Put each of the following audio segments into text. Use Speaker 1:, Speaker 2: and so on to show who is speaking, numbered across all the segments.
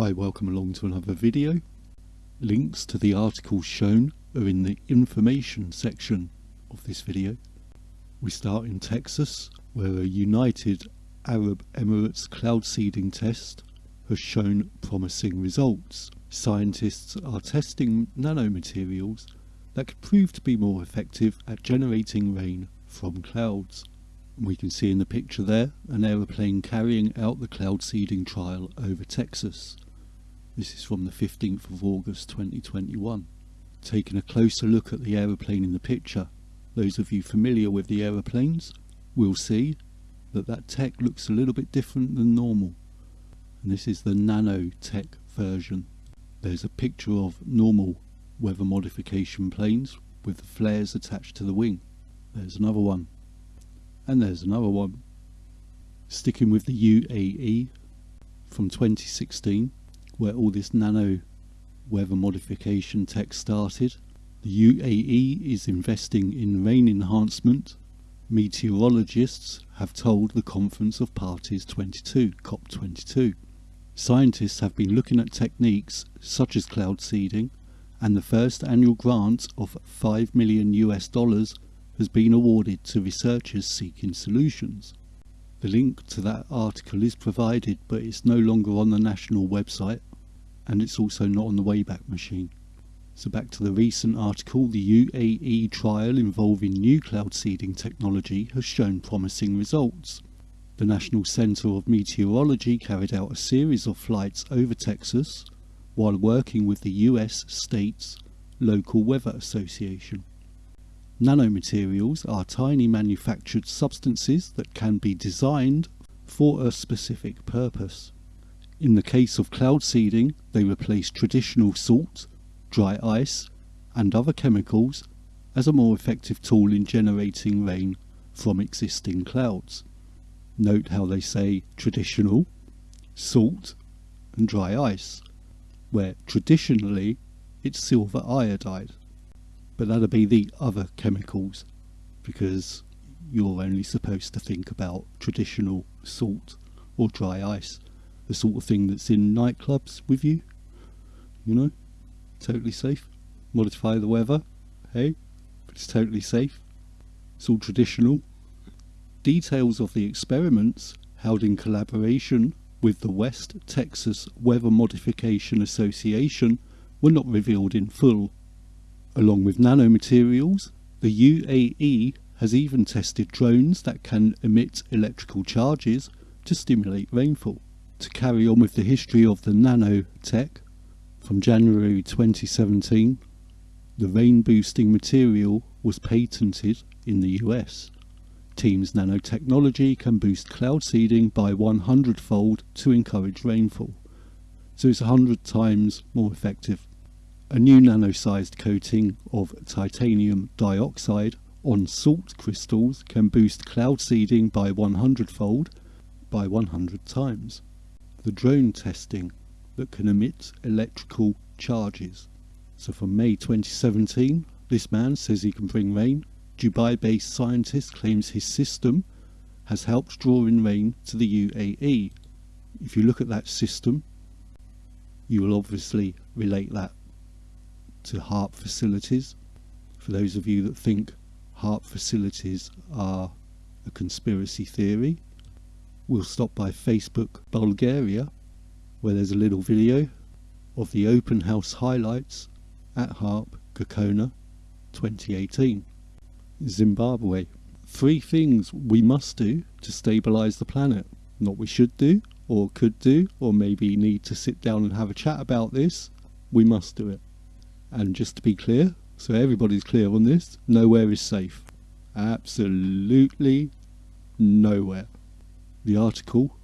Speaker 1: Hi, welcome along to another video. Links to the articles shown are in the information section of this video. We start in Texas, where a United Arab Emirates cloud seeding test has shown promising results. Scientists are testing nanomaterials that could prove to be more effective at generating rain from clouds. We can see in the picture there an aeroplane carrying out the cloud seeding trial over Texas. This is from the 15th of August 2021. Taking a closer look at the aeroplane in the picture, those of you familiar with the aeroplanes will see that that tech looks a little bit different than normal. And this is the nanotech version. There's a picture of normal weather modification planes with the flares attached to the wing. There's another one and there's another one. Sticking with the UAE from 2016, where all this nano weather modification tech started. The UAE is investing in rain enhancement. Meteorologists have told the Conference of Parties 22, COP22. Scientists have been looking at techniques such as cloud seeding, and the first annual grant of 5 million US dollars has been awarded to researchers seeking solutions. The link to that article is provided but it's no longer on the national website and it's also not on the Wayback Machine. So back to the recent article, the UAE trial involving new cloud seeding technology has shown promising results. The National Center of Meteorology carried out a series of flights over Texas while working with the US state's local weather association. Nanomaterials are tiny manufactured substances that can be designed for a specific purpose. In the case of cloud seeding, they replace traditional salt, dry ice, and other chemicals as a more effective tool in generating rain from existing clouds. Note how they say traditional, salt, and dry ice, where traditionally it's silver iodide but that'll be the other chemicals because you're only supposed to think about traditional salt or dry ice, the sort of thing that's in nightclubs with you, you know, totally safe. Modify the weather, hey, it's totally safe. It's all traditional. Details of the experiments held in collaboration with the West Texas Weather Modification Association were not revealed in full Along with nanomaterials, the UAE has even tested drones that can emit electrical charges to stimulate rainfall. To carry on with the history of the nanotech, from January 2017, the rain boosting material was patented in the US. Team's nanotechnology can boost cloud seeding by 100 fold to encourage rainfall, so it's 100 times more effective a new nano-sized coating of titanium dioxide on salt crystals can boost cloud seeding by 100 fold by 100 times. The drone testing that can emit electrical charges. So from May 2017, this man says he can bring rain. Dubai-based scientist claims his system has helped draw in rain to the UAE. If you look at that system, you will obviously relate that to HAARP facilities. For those of you that think HAARP facilities are a conspiracy theory, we'll stop by Facebook Bulgaria where there's a little video of the open house highlights at HAARP Gakona 2018. Zimbabwe. Three things we must do to stabilise the planet. Not we should do, or could do, or maybe need to sit down and have a chat about this. We must do it. And just to be clear, so everybody's clear on this, nowhere is safe. Absolutely nowhere. The article,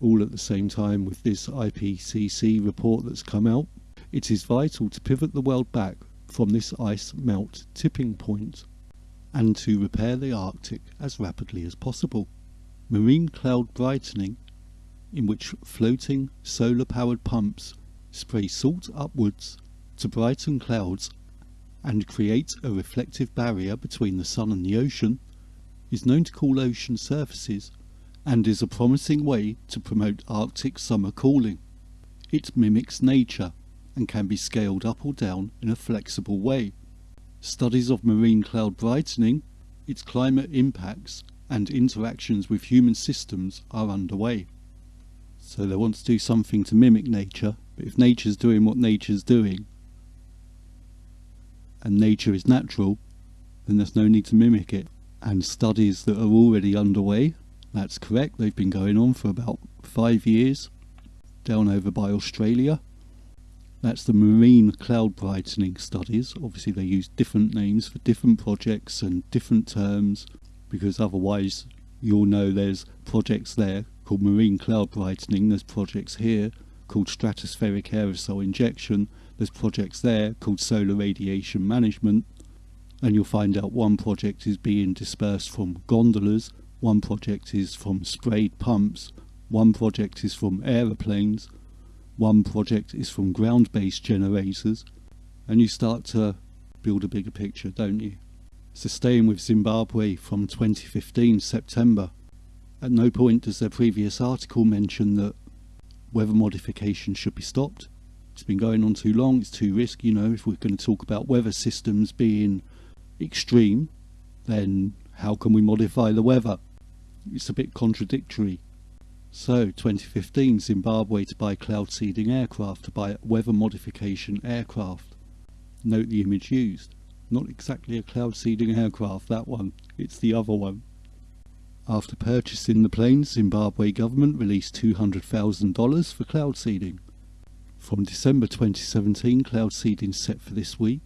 Speaker 1: all at the same time with this IPCC report that's come out, it is vital to pivot the world back from this ice melt tipping point and to repair the Arctic as rapidly as possible. Marine cloud brightening, in which floating solar powered pumps spray salt upwards to brighten clouds and create a reflective barrier between the sun and the ocean, is known to cool ocean surfaces and is a promising way to promote Arctic summer cooling. It mimics nature and can be scaled up or down in a flexible way. Studies of marine cloud brightening, its climate impacts and interactions with human systems are underway. So they want to do something to mimic nature, but if nature's doing what nature's doing, and nature is natural, then there's no need to mimic it. And studies that are already underway, that's correct, they've been going on for about five years, down over by Australia. That's the marine cloud brightening studies. Obviously, they use different names for different projects and different terms because otherwise, you'll know there's projects there called marine cloud brightening, there's projects here called stratospheric aerosol injection, there's projects there called solar radiation management, and you'll find out one project is being dispersed from gondolas, one project is from sprayed pumps, one project is from aeroplanes, one project is from ground-based generators, and you start to build a bigger picture, don't you? So staying with Zimbabwe from 2015 September, at no point does their previous article mention that weather modification should be stopped. It's been going on too long, it's too risky, you know, if we're going to talk about weather systems being extreme, then how can we modify the weather? It's a bit contradictory. So, 2015, Zimbabwe to buy cloud seeding aircraft to buy weather modification aircraft. Note the image used. Not exactly a cloud seeding aircraft, that one. It's the other one. After purchasing the planes, Zimbabwe government released $200,000 for cloud seeding. From December 2017, cloud seeding set for this week.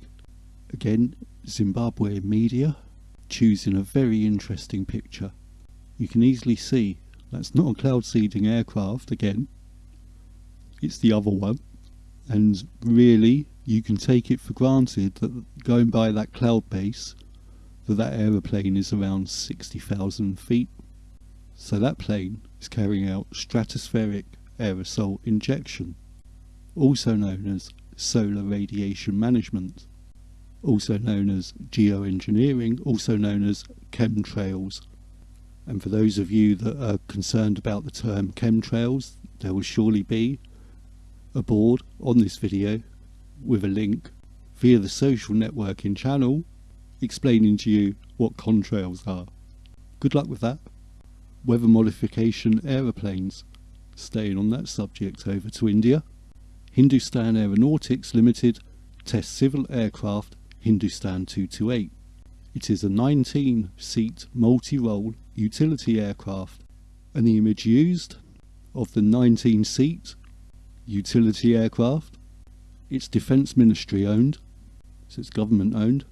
Speaker 1: Again, Zimbabwe media choosing a very interesting picture. You can easily see that's not a cloud seeding aircraft again. It's the other one. And really, you can take it for granted that going by that cloud base, that that aeroplane is around 60,000 feet. So that plane is carrying out stratospheric aerosol injection, also known as solar radiation management, also known as geoengineering, also known as chemtrails. And for those of you that are concerned about the term chemtrails, there will surely be a board on this video with a link via the social networking channel explaining to you what contrails are. Good luck with that. Weather modification aeroplanes. Staying on that subject over to India. Hindustan Aeronautics Limited test civil aircraft Hindustan 228. It is a 19 seat multi role utility aircraft and the image used of the 19 seat utility aircraft it's Defence Ministry owned, so it's government owned.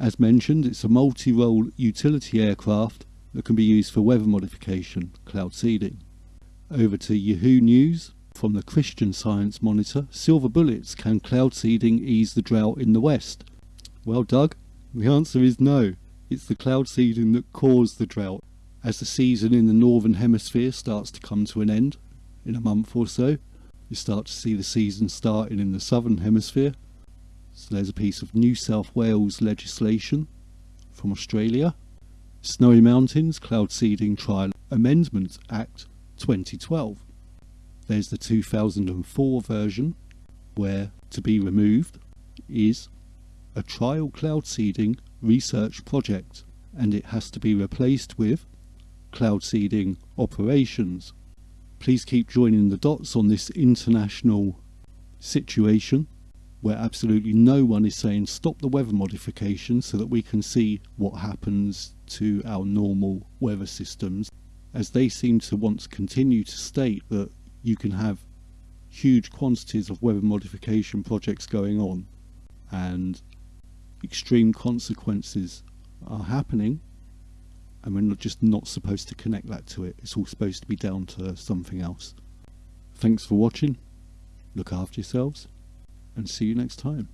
Speaker 1: As mentioned, it's a multi-role utility aircraft that can be used for weather modification, cloud seeding. Over to Yahoo News. From the Christian Science Monitor, silver bullets can cloud seeding ease the drought in the West? Well, Doug, the answer is no. It's the cloud seeding that caused the drought. As the season in the Northern Hemisphere starts to come to an end in a month or so, you start to see the season starting in the southern hemisphere. So there's a piece of New South Wales legislation from Australia. Snowy Mountains Cloud Seeding Trial Amendment Act 2012. There's the 2004 version where to be removed is a trial cloud seeding research project and it has to be replaced with cloud seeding operations. Please keep joining the dots on this international situation where absolutely no one is saying stop the weather modification so that we can see what happens to our normal weather systems as they seem to want to continue to state that you can have huge quantities of weather modification projects going on and extreme consequences are happening and we're not just not supposed to connect that to it. It's all supposed to be down to something else. Thanks for watching, look after yourselves, and see you next time.